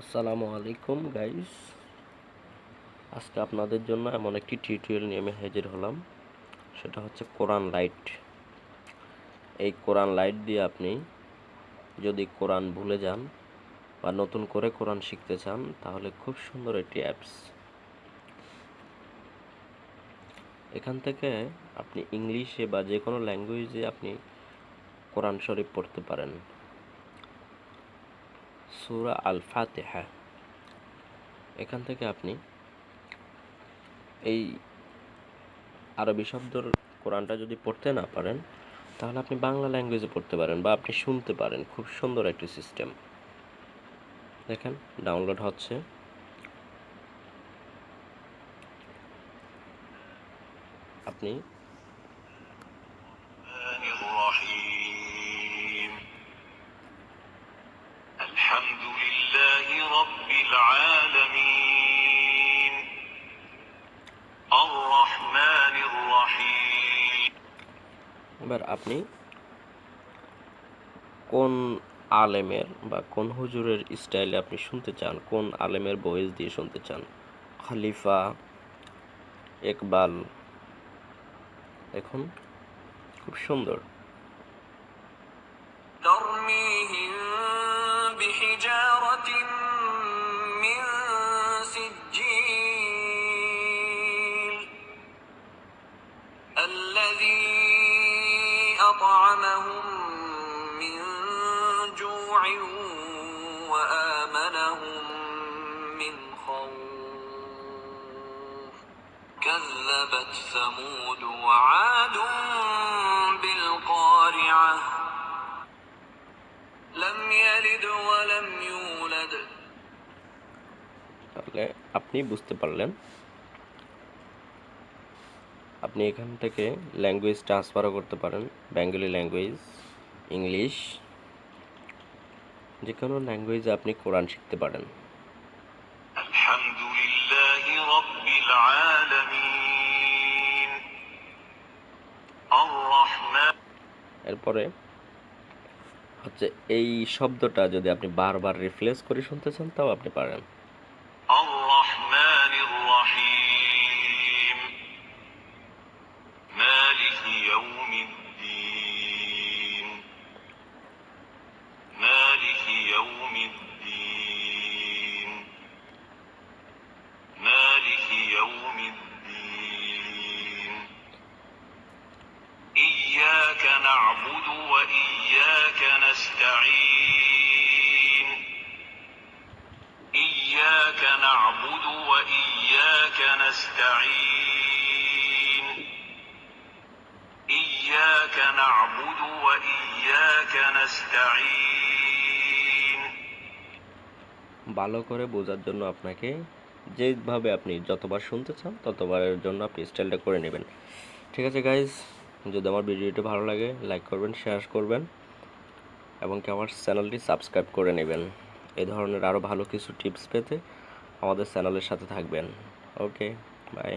আসসালামু আলাইকুম গাইস আজকে আপনাদের জন্য এমন একটি টিউটোরিয়াল নিয়ে আমি হাজির হলাম। সেটা হচ্ছে কোরআন লাইট এই কোরআন লাইট দিয়ে আপনি যদি কোরআন ভুলে যান বা নতুন করে কোরআন শিখতে চান, তাহলে খুব সুন্দর একটি অ্যাপস এখান থেকে আপনি ইংলিশে বা যে কোনো ল্যাঙ্গুয়েজে আপনি কোরআন শরীফ পড়তে পারেন। সুরা আল ফাতেহা এখান থেকে আপনি এই আরবি শব্দর কোরআনটা যদি পড়তে না পারেন, তাহলে আপনি বাংলা ল্যাঙ্গুয়েজে পড়তে পারেন বা আপনি শুনতে পারেন। খুব সুন্দর একটি সিস্টেম দেখেন ডাউনলোড হচ্ছে। আপনি এবার আপনি কোন আলেমের বা কোন হুজুরের স্টাইলে আপনি শুনতে চান? কোন আলেমের বয়েস দিয়ে শুনতে চান? খালিফা একবাল এখন খুব সুন্দর। أطعمهم من جوع وآمنهم من خوف كذبت ثمود وعاد بالقارعة لم يلد ولم يولد তাহলে আপনি বুঝতে পারলেন আপনি এখান থেকে ল্যাঙ্গুয়েজ ট্রান্সফারও করতে পারেন বেঙ্গলি ল্যাঙ্গুয়েজ ইংলিশ যে কোনো ল্যাঙ্গুয়েজে আপনি কোরআন শিখতে পারেন। এরপরে হচ্ছে এই শব্দটা যদি আপনি বারবার রিফ্লেস করে শুনতে চান তাও আপনি পারেন। يوم الدين. مالك يوم الدين. مالك يوم الدين. إياك نعبد وإياك نستعين. إياك نعبد وإياك نستعين. ভালো করে বোঝার জন্য আপনাকে যেভাবে আপনি যতবার শুনতে চান, ততবারের জন্য আপনি স্টাইলটা করে নেবেন। ঠিক আছে গাইজ যদি আমার ভিডিওটি ভালো লাগে লাইক করবেন শেয়ার করবেন, এবং কি আমার চ্যানেলটি সাবস্ক্রাইব করে নেবেন। এ ধরনের আরও ভালো কিছু টিপস পেতে আমাদের চ্যানেলের সাথে থাকবেন। Okay bye